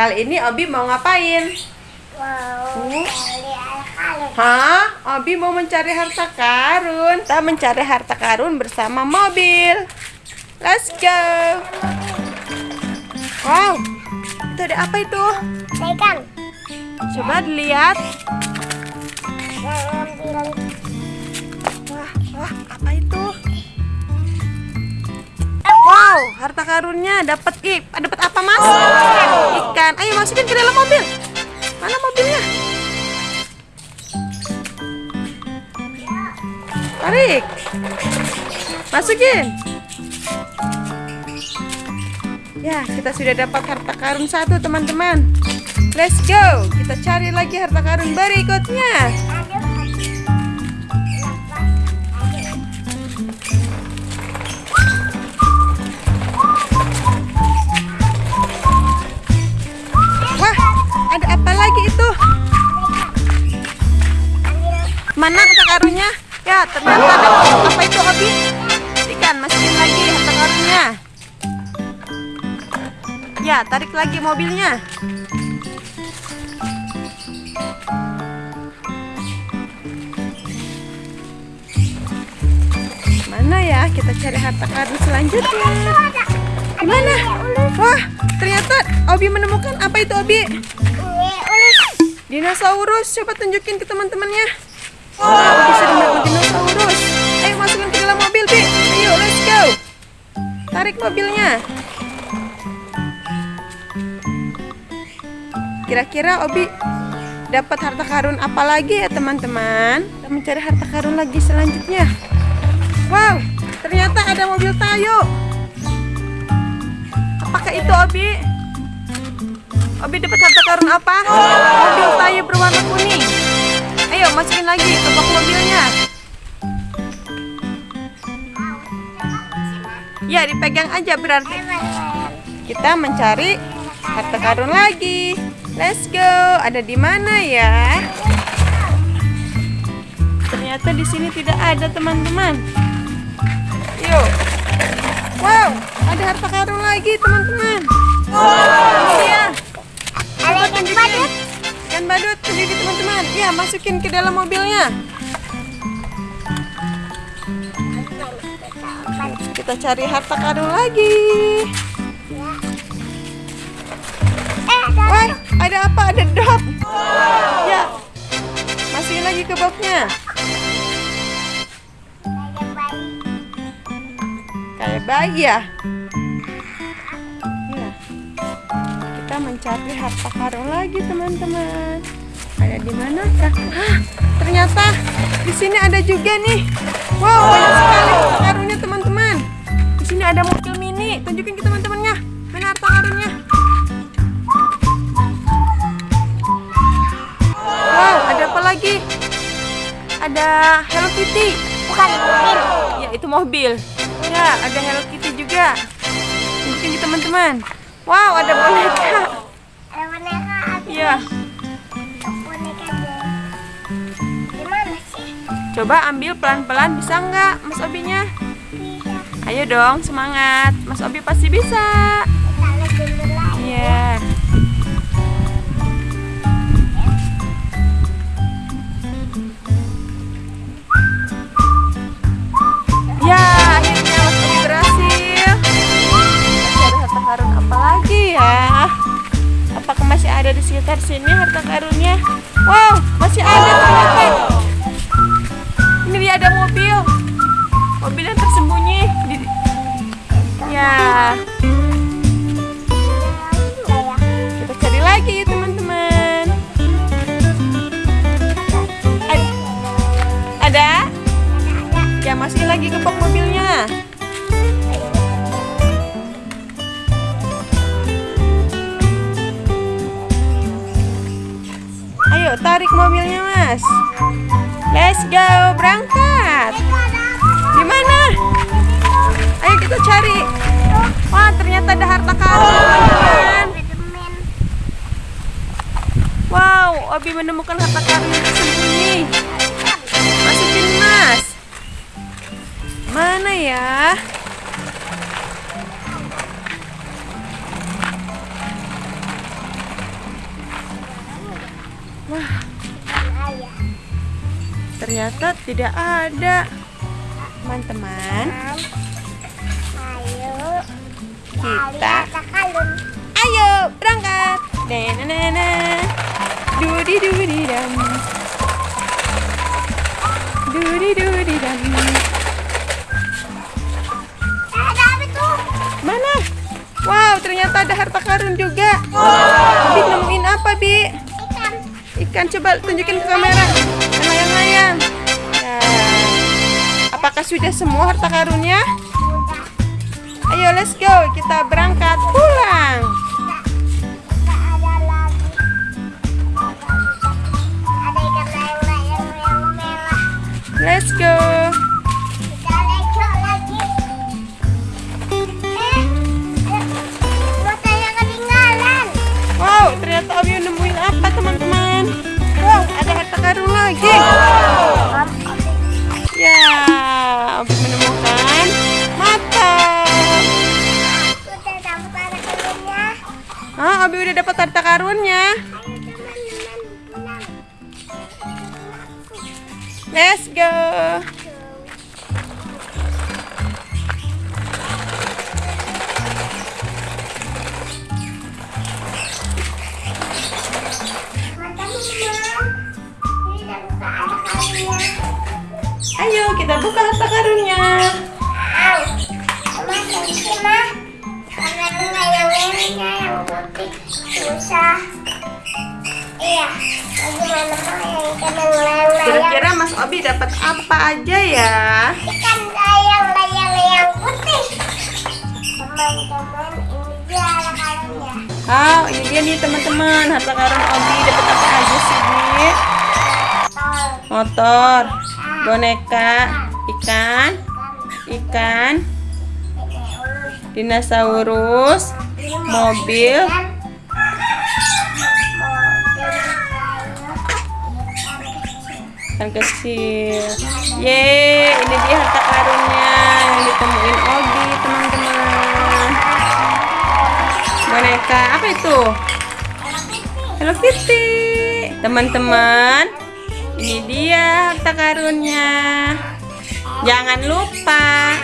Kali ini Obi mau ngapain? Mau Hmm? cari anak-anak. Hah? Obi mau mencari harta karun. Kita mencari harta karun bersama mobil. Let's go. Wow. Itu ada apa itu? Pegang. Coba dilihat. Wah, wah, apa itu? Wow, harta karunnya dapat ih, dapat apa mas? Ikan. Ayo masukin ke dalam mobil. Mana mobilnya? Tarik. Masukin. Ya, kita sudah dapat harta karun satu teman-teman. Let's go. Kita cari lagi harta karun berikutnya. Mana harta karunnya? Ya, ternyata ada apa itu Obi? Ikan, masukin lagi harta karunnya. Ya, tarik lagi mobilnya. Mana ya? Kita cari harta karun selanjutnya. Mana? Wah, ternyata Obi menemukan apa itu Obi? Ulis. Dinosaurus, coba tunjukin ke teman-temannya. Menemukan dinosaurus. Ayo masukin ke dalam mobil, let's go. Tarik mobilnya. Kira-kira Obi dapat harta karun apa lagi ya, teman-teman? Kita mencari harta karun lagi selanjutnya. Wow, ternyata ada mobil Tayo. Apakah itu Obi? Obi dapat harta karun apa? Mobil Tayo berwarna Ya dipegang aja berarti. Kita mencari harta karun lagi. Let's go. Ada di mana ya? Ternyata di sini tidak ada teman-teman. Yuk. Wow, ada harta karun lagi teman-teman. Ini dia. Ada ikan badut. Ikan badut sendiri teman-teman. Ya, masukin ke dalam mobilnya. Kita cari harta karun lagi. Eh, ada Wah, ada apa? Ada dot. Ya. Masukin lagi ke boxnya. Kayak bayi ya. Ya. Kita mencari harta karun lagi, teman-teman. Ada di manakah? Hah, ternyata di sini ada juga nih. Wow, banyak sekali teman-teman. Ada mobil mini. Tunjukin ke teman-temannya. Mana harta karunnya? Wow, ada apa lagi? Ada Hello Kitty. Bukan mobil. Ya, itu mobil. Ya, ada Hello Kitty juga. Mungkin di teman-teman. Wow, ada boneka. Ada boneka. Ya, coba ambil pelan-pelan bisa nggak, Mas Obinya? Ayo dong, semangat. Mas Obi pasti bisa. Iya. Ya, akhirnya Mas Obi berhasil. Cari harta karun apa lagi ya? Apakah masih ada di sekitar sini harta karunnya? Masukin lagi bak mobilnya. Ayo, tarik mobilnya, Mas. Let's go, berangkat. Di mana? Ayo kita cari. Wah, ternyata ada harta karun. Wow, Obi menemukan harta karun yang tersembunyi. Ya? Wah, ternyata tidak ada. Teman-teman, kita ayo berangkat. Nenenene. Dudi dudi dam. Dudi dudi dam. Ternyata ada harta karun juga. Bi nemuin apa, Bi? Ikan. Ikan coba tunjukin ke kamera. Yang layang-layang. Ya. Apakah sudah semua harta karunnya? Ayo let's go, kita berangkat pulang. Nggak ada karun lagi. Ya, Abi menemukan mata. Ah, Abi udah dapat harta karunnya. Let's go. Ayo kita buka harta karunnya. Kira-kira Mas Abi dapat apa aja ya? Ikan layang-layang yang putih. Teman-teman, ini dia anak kalungnya. Oh, ini dia nih teman-teman. Harta karun Abi dapat apa aja sih, Motor, boneka, ikan, ikan, dinosaurus, mobil, ikan kecil. Yeay, ini dia harta karunnya yang ditemuin Obi, teman-teman. Boneka, apa itu? Hello Kitty. Teman-teman, ini dia harta karunnya. Jangan lupa